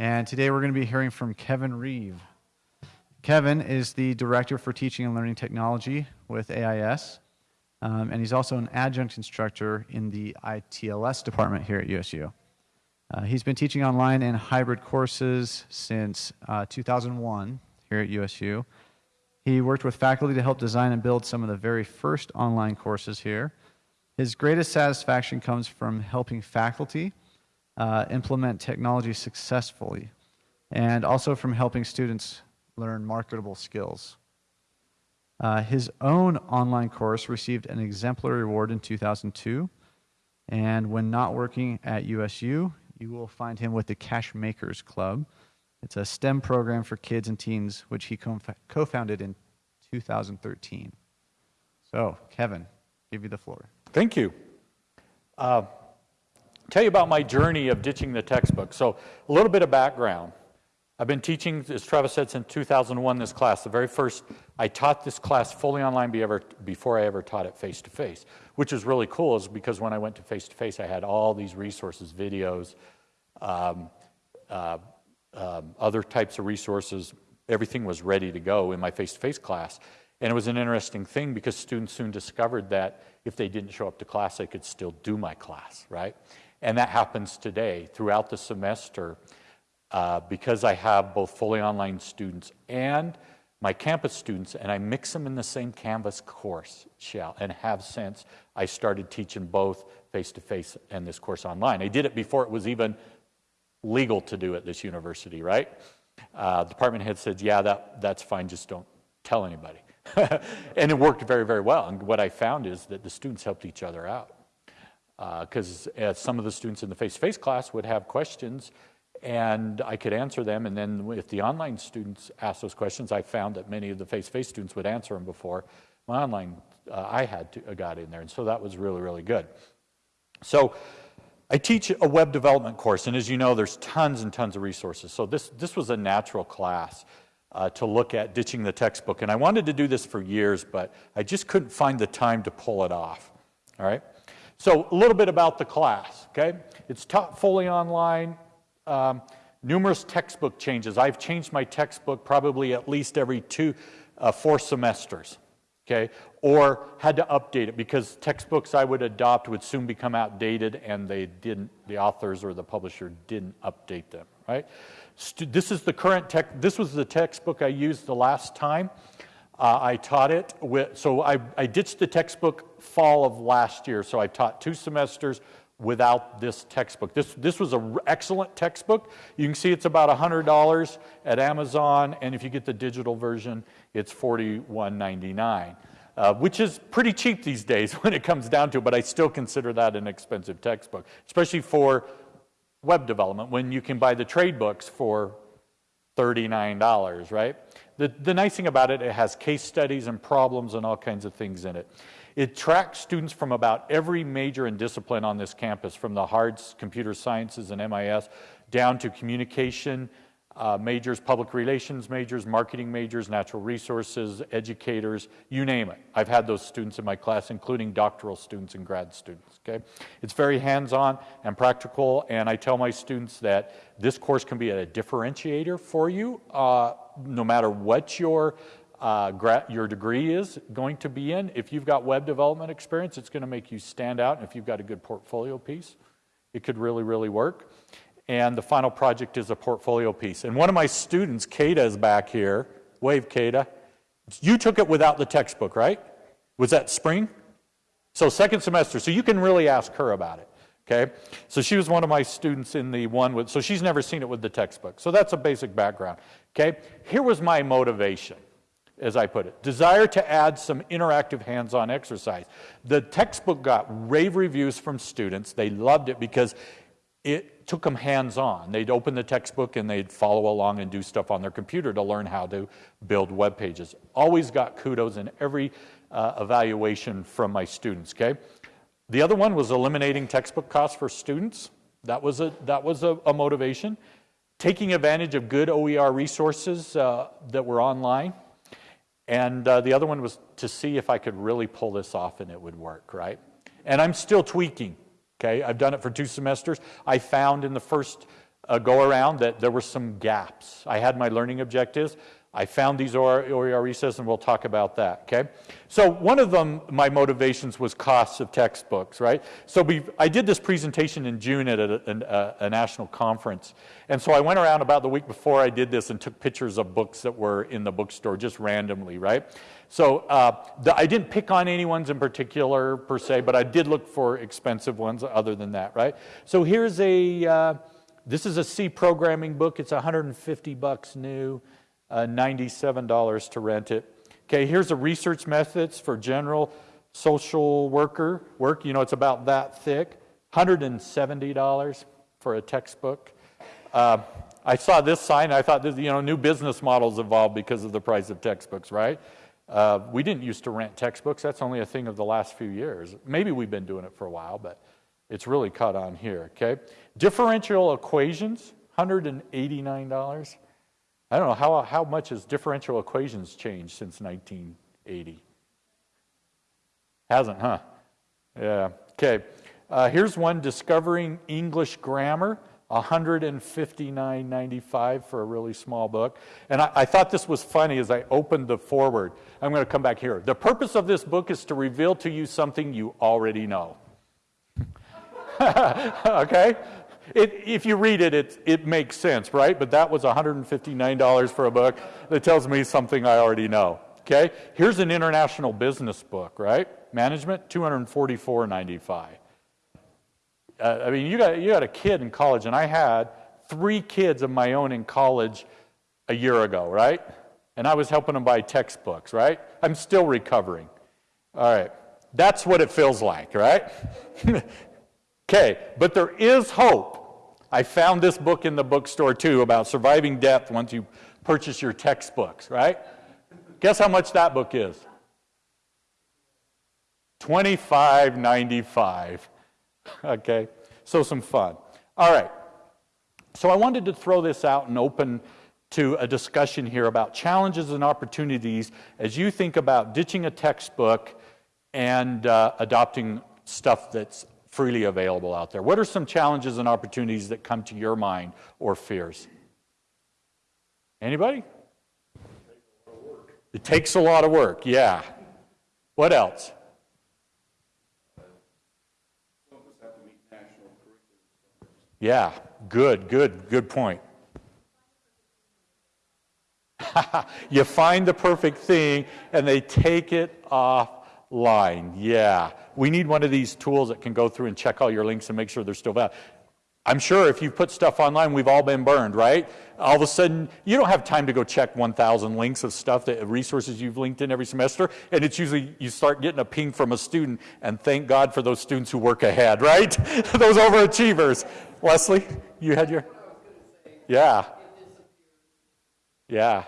And today we're going to be hearing from Kevin Reeve. Kevin is the Director for Teaching and Learning Technology with AIS, um, and he's also an adjunct instructor in the ITLS department here at USU. Uh, he's been teaching online and hybrid courses since uh, 2001 here at USU. He worked with faculty to help design and build some of the very first online courses here. His greatest satisfaction comes from helping faculty uh, implement technology successfully and also from helping students learn marketable skills. Uh, his own online course received an exemplary award in 2002, and when not working at USU, you will find him with the Cache Makers Club. It's a STEM program for kids and teens, which he co founded in 2013. So, Kevin, give you the floor. Thank you. Uh, tell you about my journey of ditching the textbook. So, a little bit of background. I've been teaching, as Travis said, since 2001 this class. The very first, I taught this class fully online before I ever taught it face to face, which is really cool is because when I went to face to face, I had all these resources, videos, um, uh, um, other types of resources. Everything was ready to go in my face to face class. And it was an interesting thing because students soon discovered that if they didn't show up to class, they could still do my class, right? And that happens today throughout the semester. Uh, because I have both fully online students and my campus students, and I mix them in the same Canvas course, shall, and have since I started teaching both face-to-face and this course online. I did it before it was even legal to do at this university, right? Uh, department head said, yeah, that, that's fine, just don't tell anybody. and it worked very, very well. And what I found is that the students helped each other out. Because uh, some of the students in the face-to-face -face class would have questions and I could answer them. And then if the online students asked those questions, I found that many of the face-to-face students would answer them before my online uh, I had to, uh, got in there. And so that was really, really good. So I teach a web development course, and as you know, there's tons and tons of resources. So this, this was a natural class uh, to look at ditching the textbook. And I wanted to do this for years, but I just couldn't find the time to pull it off. All right? So a little bit about the class, okay? It's taught fully online um, numerous textbook changes. I've changed my textbook probably at least every two, uh, four semesters, okay? Or had to update it because textbooks I would adopt would soon become outdated and they didn't, the authors or the publisher didn't update them, right? St this is the current tech, this was the textbook I used the last time. Uh, I taught it with, so I, I ditched the textbook fall of last year, so I taught two semesters without this textbook. This, this was an excellent textbook. You can see it's about $100 at Amazon, and if you get the digital version, it's $41.99, uh, which is pretty cheap these days when it comes down to it, but I still consider that an expensive textbook, especially for web development when you can buy the trade books for $39, right? The, the nice thing about it, it has case studies and problems and all kinds of things in it. It tracks students from about every major and discipline on this campus, from the hard computer sciences and MIS, down to communication uh, majors, public relations majors, marketing majors, natural resources, educators, you name it. I've had those students in my class, including doctoral students and grad students, okay? It's very hands-on and practical, and I tell my students that this course can be a differentiator for you, uh, no matter what your uh, your degree is going to be in. If you've got web development experience, it's going to make you stand out. And if you've got a good portfolio piece, it could really, really work. And the final project is a portfolio piece. And one of my students, Kata, is back here. Wave, Kata. You took it without the textbook, right? Was that spring? So second semester. So you can really ask her about it. Okay, so she was one of my students in the one with, so she's never seen it with the textbook. So that's a basic background. Okay, here was my motivation as I put it. Desire to add some interactive hands-on exercise. The textbook got rave reviews from students. They loved it because it took them hands-on. They'd open the textbook and they'd follow along and do stuff on their computer to learn how to build web pages. Always got kudos in every uh, evaluation from my students, okay? The other one was eliminating textbook costs for students. That was a, that was a, a motivation. Taking advantage of good OER resources uh, that were online. And uh, the other one was to see if I could really pull this off and it would work, right? And I'm still tweaking, okay? I've done it for two semesters. I found in the first uh, go around that there were some gaps. I had my learning objectives. I found these OER and we'll talk about that, okay? So one of them, my motivations was costs of textbooks, right? So we, I did this presentation in June at a, a, a, national conference. And so I went around about the week before I did this and took pictures of books that were in the bookstore just randomly, right? So uh, the, I didn't pick on any ones in particular per se, but I did look for expensive ones other than that, right? So here's a, uh, this is a C programming book. It's 150 bucks new uh, $97 to rent it. Okay, here's the research methods for general social worker work. You know, it's about that thick. $170 for a textbook. Uh, I saw this sign. I thought, you know, new business models evolved because of the price of textbooks, right? Uh, we didn't used to rent textbooks. That's only a thing of the last few years. Maybe we've been doing it for a while, but it's really caught on here, okay? Differential equations, $189. I don't know, how, how much has differential equations changed since 1980? Hasn't, huh? Yeah, okay. Uh, here's one, Discovering English Grammar, 159.95 for a really small book. And I, I, thought this was funny as I opened the forward. I'm going to come back here. The purpose of this book is to reveal to you something you already know. okay? It, if you read it, it, it makes sense, right? But that was $159 for a book that tells me something I already know. Okay? Here's an international business book, right? Management, $244.95. Uh, I mean, you got, you got a kid in college, and I had three kids of my own in college a year ago, right? And I was helping them buy textbooks, right? I'm still recovering. All right. That's what it feels like, right? Okay, but there is hope. I found this book in the bookstore too about surviving death once you purchase your textbooks, right? Guess how much that book is? Twenty-five ninety-five. Okay, so some fun. All right. So I wanted to throw this out and open to a discussion here about challenges and opportunities as you think about ditching a textbook and uh, adopting stuff that's freely available out there. What are some challenges and opportunities that come to your mind or fears? Anybody? It takes a lot of work, yeah. What else? Yeah, good, good, good point. you find the perfect thing and they take it offline. Yeah. We need one of these tools that can go through and check all your links and make sure they're still valid. I'm sure if you put stuff online, we've all been burned, right? All of a sudden, you don't have time to go check 1,000 links of stuff, that resources you've linked in every semester, and it's usually you start getting a ping from a student, and thank God for those students who work ahead, right? those overachievers. Leslie, you had your. Yeah. Yeah.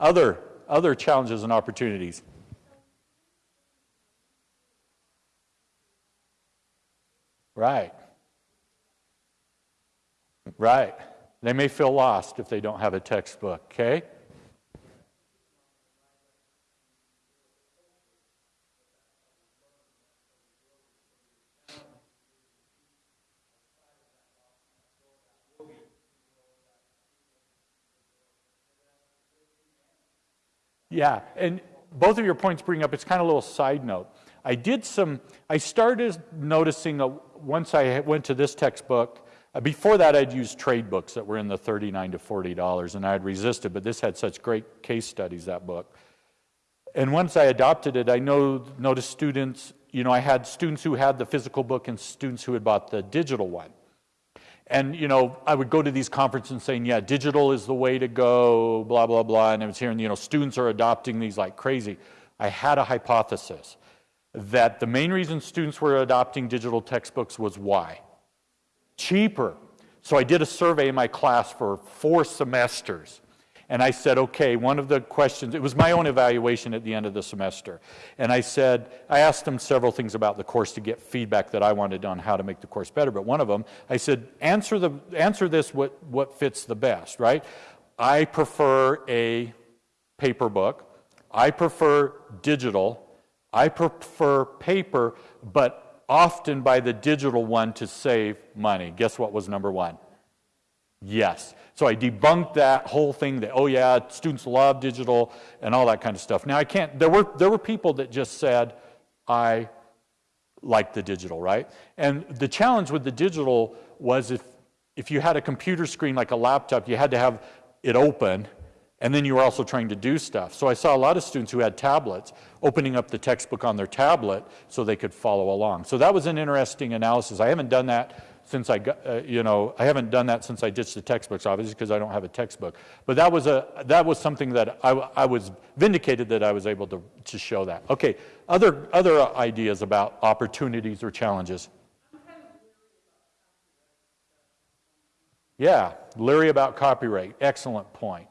Other other challenges and opportunities. Right. Right. They may feel lost if they don't have a textbook, okay? Yeah, and both of your points bring up, it's kind of a little side note. I did some, I started noticing a, once I went to this textbook, uh, before that I'd used trade books that were in the 39 to $40 and I'd resisted, but this had such great case studies, that book. And once I adopted it, I know, noticed students, you know, I had students who had the physical book and students who had bought the digital one. And, you know, I would go to these conferences and saying, yeah, digital is the way to go, blah, blah, blah. And I was hearing, you know, students are adopting these like crazy. I had a hypothesis that the main reason students were adopting digital textbooks was why? Cheaper. So I did a survey in my class for four semesters. And I said, okay, one of the questions, it was my own evaluation at the end of the semester. And I said, I asked them several things about the course to get feedback that I wanted on how to make the course better. But one of them, I said, answer, the, answer this what, what fits the best, right? I prefer a paper book. I prefer digital. I prefer paper, but often by the digital one to save money. Guess what was number one? Yes. So I debunked that whole thing that, oh yeah, students love digital and all that kind of stuff. Now I can't, there were, there were people that just said, I like the digital, right? And the challenge with the digital was if, if you had a computer screen like a laptop, you had to have it open and then you were also trying to do stuff. So I saw a lot of students who had tablets opening up the textbook on their tablet so they could follow along. So that was an interesting analysis. I haven't done that since I got, uh, you know, I haven't done that since I ditched the textbooks, obviously, because I don't have a textbook. But that was, a, that was something that I, I was vindicated that I was able to, to show that. Okay, other, other ideas about opportunities or challenges? Yeah, leery about copyright. Excellent point.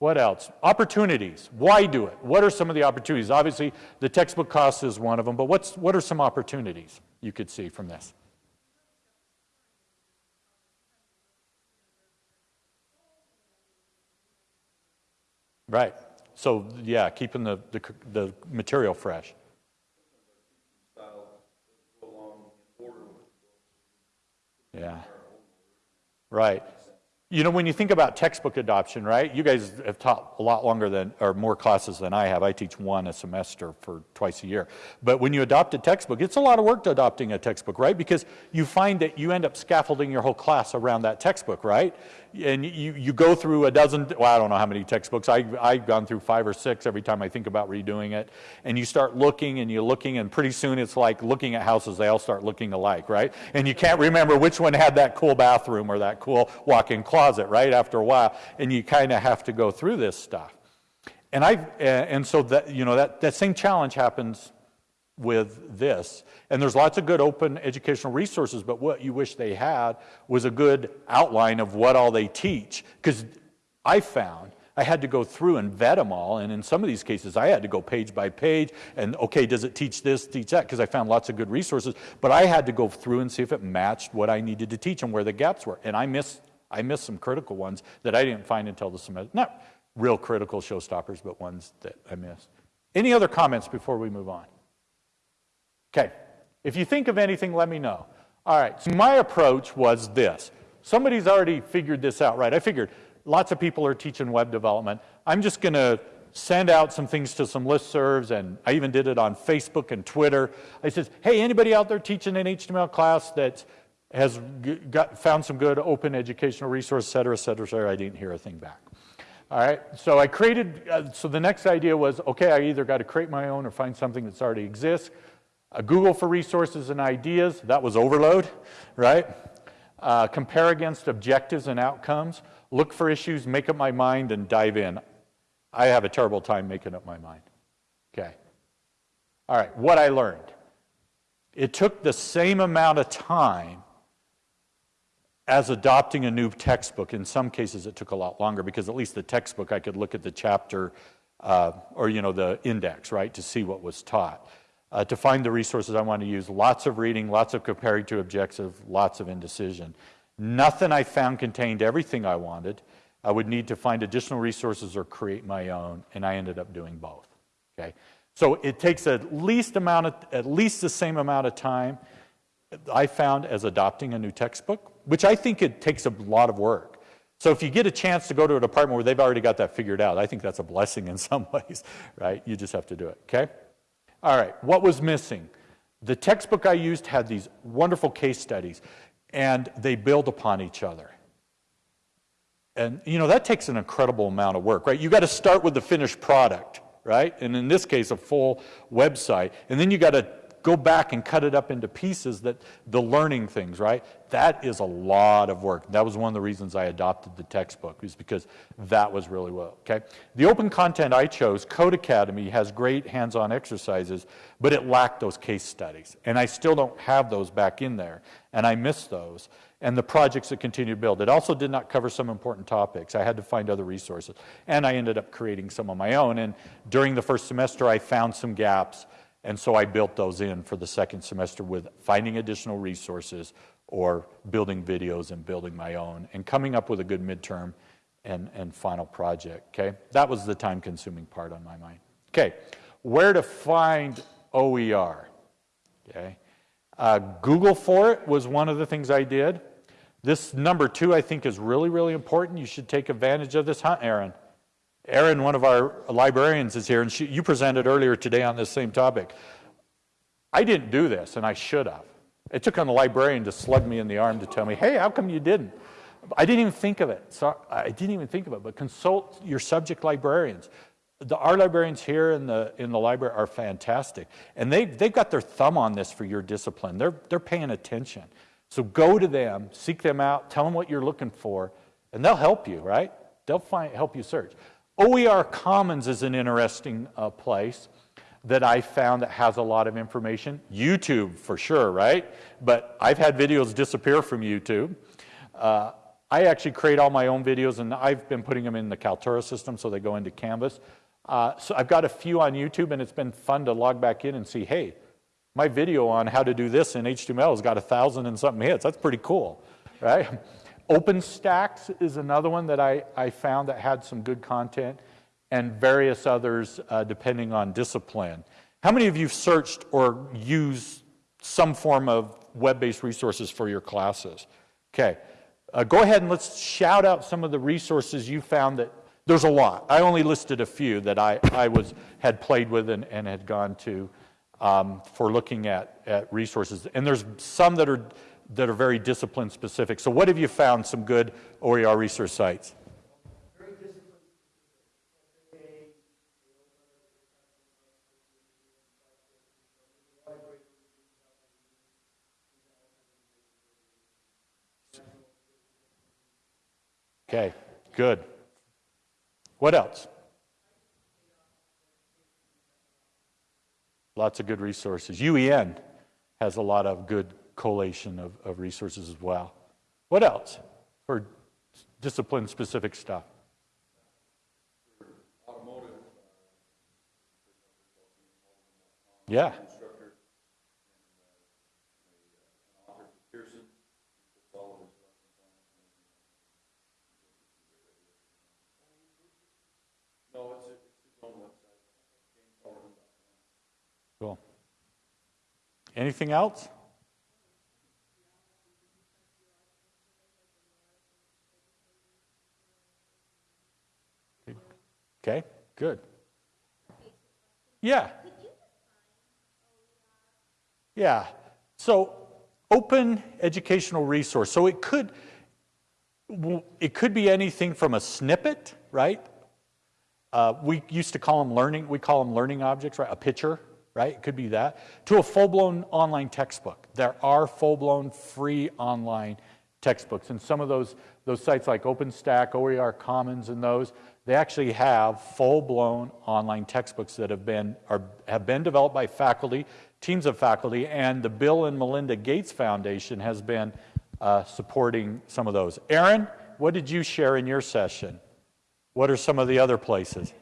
What else? Opportunities. Why do it? What are some of the opportunities? Obviously, the textbook cost is one of them, but what's, what are some opportunities you could see from this? Right. So, yeah, keeping the, the, the material fresh. Yeah. Right. You know, when you think about textbook adoption, right? You guys have taught a lot longer than, or more classes than I have. I teach one a semester for twice a year. But when you adopt a textbook, it's a lot of work to adopting a textbook, right? Because you find that you end up scaffolding your whole class around that textbook, right? and you, you go through a dozen, well, I don't know how many textbooks. I, I've gone through five or six every time I think about redoing it. And you start looking and you're looking, and pretty soon it's like looking at houses, they all start looking alike, right? And you can't remember which one had that cool bathroom or that cool walk in closet, right? After a while. And you kind of have to go through this stuff. And, I, and so that, you know, that, that same challenge happens with this. And there's lots of good open educational resources, but what you wish they had was a good outline of what all they teach. Because I found I had to go through and vet them all, and in some of these cases, I had to go page by page and, okay, does it teach this, teach that? Because I found lots of good resources, but I had to go through and see if it matched what I needed to teach and where the gaps were. And I missed, I missed some critical ones that I didn't find until the semester. Not real critical showstoppers, but ones that I missed. Any other comments before we move on? Okay, if you think of anything, let me know. All right, so my approach was this. Somebody's already figured this out, right? I figured lots of people are teaching web development. I'm just going to send out some things to some listservs, and I even did it on Facebook and Twitter. I said, hey, anybody out there teaching an HTML class that has got, found some good open educational resource, et cetera, et cetera, et cetera? I didn't hear a thing back. All right, so I created, uh, so the next idea was, okay, I either got to create my own or find something that's already exists. Uh, Google for resources and ideas, that was overload, right? Uh, compare against objectives and outcomes. Look for issues, make up my mind, and dive in. I have a terrible time making up my mind. Okay. All right, what I learned. It took the same amount of time as adopting a new textbook. In some cases, it took a lot longer because at least the textbook, I could look at the chapter uh, or, you know, the index, right, to see what was taught uh, to find the resources I want to use. Lots of reading, lots of comparing to objective, lots of indecision. Nothing I found contained everything I wanted. I would need to find additional resources or create my own, and I ended up doing both. Okay, so it takes at least amount of, at least the same amount of time I found as adopting a new textbook, which I think it takes a lot of work. So if you get a chance to go to a department where they've already got that figured out, I think that's a blessing in some ways, right? You just have to do it. Okay. All right, what was missing? The textbook I used had these wonderful case studies, and they build upon each other. And, you know, that takes an incredible amount of work, right? You got to start with the finished product, right? And in this case, a full website. And then you got to go back and cut it up into pieces that the learning things, right? That is a lot of work. That was one of the reasons I adopted the textbook, is because that was really well, okay? The open content I chose, Codecademy, has great hands-on exercises, but it lacked those case studies. And I still don't have those back in there, and I miss those. And the projects that continue to build. It also did not cover some important topics. I had to find other resources. And I ended up creating some of my own. And during the first semester, I found some gaps and so I built those in for the second semester with finding additional resources or building videos and building my own and coming up with a good midterm and, and final project, okay? That was the time consuming part on my mind. Okay, where to find OER, okay? Uh, Google for it was one of the things I did. This number two, I think, is really, really important. You should take advantage of this, huh, Erin? Erin, one of our librarians, is here, and she, you presented earlier today on this same topic. I didn't do this, and I should have. It took on the librarian to slug me in the arm to tell me, hey, how come you didn't? I didn't even think of it. So I didn't even think of it, but consult your subject librarians. The, our librarians here in the, in the library are fantastic. And they, they've got their thumb on this for your discipline. They're, they're paying attention. So go to them, seek them out, tell them what you're looking for, and they'll help you, right? They'll find, help you search. OER Commons is an interesting uh, place that I found that has a lot of information. YouTube, for sure, right? But I've had videos disappear from YouTube. Uh, I actually create all my own videos, and I've been putting them in the Kaltura system so they go into Canvas. Uh, so I've got a few on YouTube, and it's been fun to log back in and see, hey, my video on how to do this in HTML has got a thousand and something hits. That's pretty cool, right? OpenStax is another one that I, I found that had some good content, and various others uh, depending on discipline. How many of you have searched or used some form of web-based resources for your classes? Okay, uh, go ahead and let's shout out some of the resources you found that there's a lot. I only listed a few that I, I was, had played with and, and had gone to um, for looking at, at resources. And there's some that are, that are very discipline specific. So what have you found some good OER resource sites? Okay, good. What else? Lots of good resources. UEN has a lot of good collation of, of resources as well. What else for discipline specific stuff? Yeah. Cool. Anything else? Okay, good. Yeah. Yeah. So open educational resource. So it could it could be anything from a snippet, right? Uh, we used to call them learning. We call them learning objects, right? A picture, right? It could be that. To a full-blown online textbook. There are full-blown free online textbooks, and some of those those sites like OpenStack, OER Commons, and those they actually have full-blown online textbooks that have been are have been developed by faculty, teams of faculty, and the Bill and Melinda Gates Foundation has been uh, supporting some of those. Erin, what did you share in your session? What are some of the other places?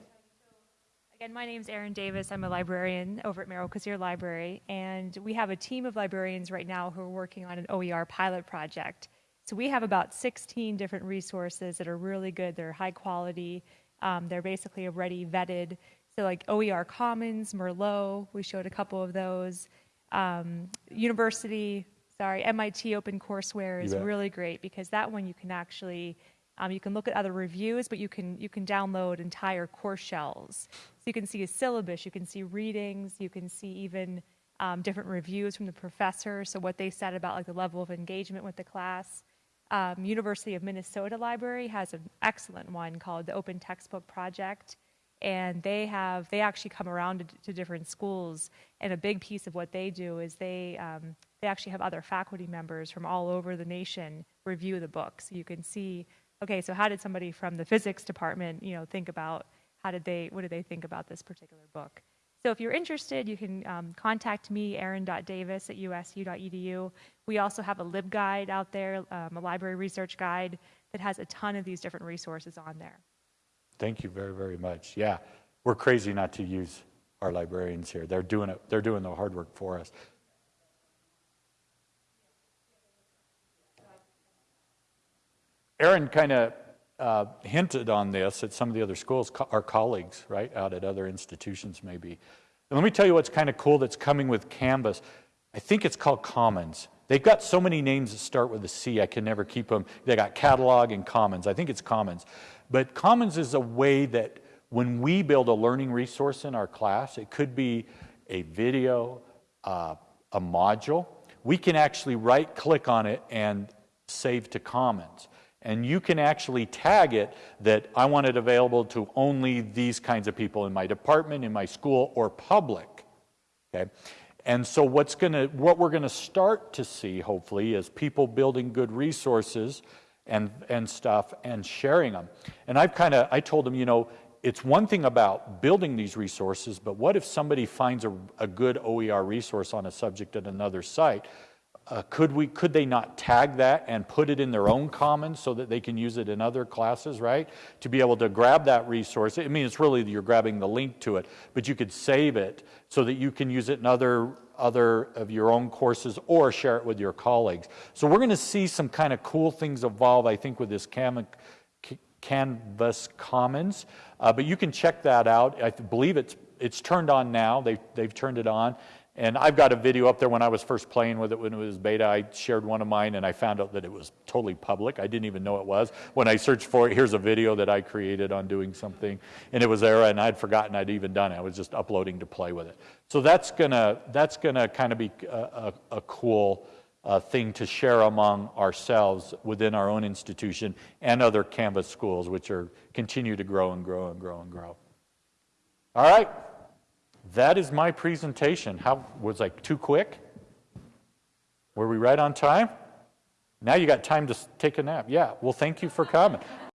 Again, my name is Erin Davis. I'm a librarian over at Merrill Cazier Library, and we have a team of librarians right now who are working on an OER pilot project. So we have about 16 different resources that are really good. They're high quality. Um, they're basically already vetted. So like OER Commons, Merlot, we showed a couple of those. Um, university, sorry, MIT OpenCourseware is really great because that one you can actually um, you can look at other reviews, but you can you can download entire course shells. So you can see a syllabus, you can see readings, you can see even um, different reviews from the professor. So what they said about like the level of engagement with the class. Um, University of Minnesota Library has an excellent one called the Open Textbook Project, and they have they actually come around to, to different schools. And a big piece of what they do is they um, they actually have other faculty members from all over the nation review the book, so you can see okay, so how did somebody from the physics department, you know, think about how did they, what did they think about this particular book? So if you're interested, you can um, contact me, erin.davis at usu.edu. We also have a LibGuide out there, um, a library research guide that has a ton of these different resources on there. Thank you very, very much. Yeah, we're crazy not to use our librarians here. They're doing it. They're doing the hard work for us. Aaron kind of uh, hinted on this at some of the other schools, co- our colleagues, right, out at other institutions maybe. And let me tell you what's kind of cool that's coming with Canvas. I think it's called Commons. They've got so many names that start with a C, I can never keep them. They got catalog and commons. I think it's commons. But commons is a way that when we build a learning resource in our class, it could be a video, uh, a module. We can actually right click on it and save to commons. And you can actually tag it that I want it available to only these kinds of people in my department, in my school, or public. Okay? And so what's gonna, what we're gonna start to see, hopefully, is people building good resources and, and stuff and sharing them. And I've kind of, I told them, you know, it's one thing about building these resources, but what if somebody finds a, a good OER resource on a subject at another site? Uh, could we could they not tag that and put it in their own commons so that they can use it in other classes right? To be able to grab that resource. I mean it's really you're grabbing the link to it but you could save it so that you can use it in other other of your own courses or share it with your colleagues. So we're going to see some kind of cool things evolve i think with this cam canvas commons. Uh, but you can check that out. I believe it's it's turned on now. They've, they've turned it on and I've got a video up there when I was first playing with it when it was beta. I shared one of mine and I found out that it was totally public. I didn't even know it was. When I searched for it, here's a video that I created on doing something. And it was there and I'd forgotten I'd even done it. I was just uploading to play with it. So that's gonna, that's gonna kind of be a, a, a cool uh, thing to share among ourselves within our own institution and other Canvas schools, which are continue to grow and grow and grow and grow. All right. That is my presentation. How was I too quick? Were we right on time? Now you got time to take a nap. Yeah. Well, thank you for coming.